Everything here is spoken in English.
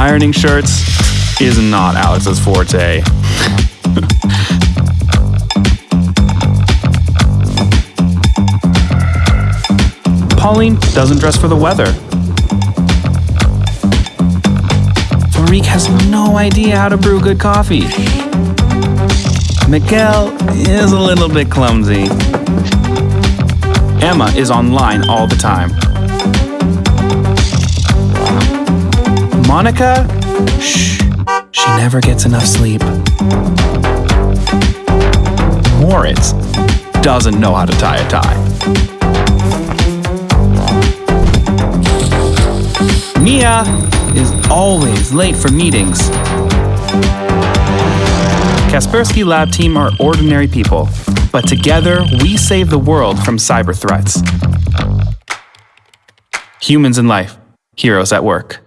Ironing shirts is not Alex's forte. Pauline doesn't dress for the weather. Farik has no idea how to brew good coffee. Miguel is a little bit clumsy. Emma is online all the time. Monica? Shh. She never gets enough sleep. Moritz doesn't know how to tie a tie. Mia is always late for meetings. Kaspersky Lab team are ordinary people, but together we save the world from cyber threats. Humans in life, heroes at work.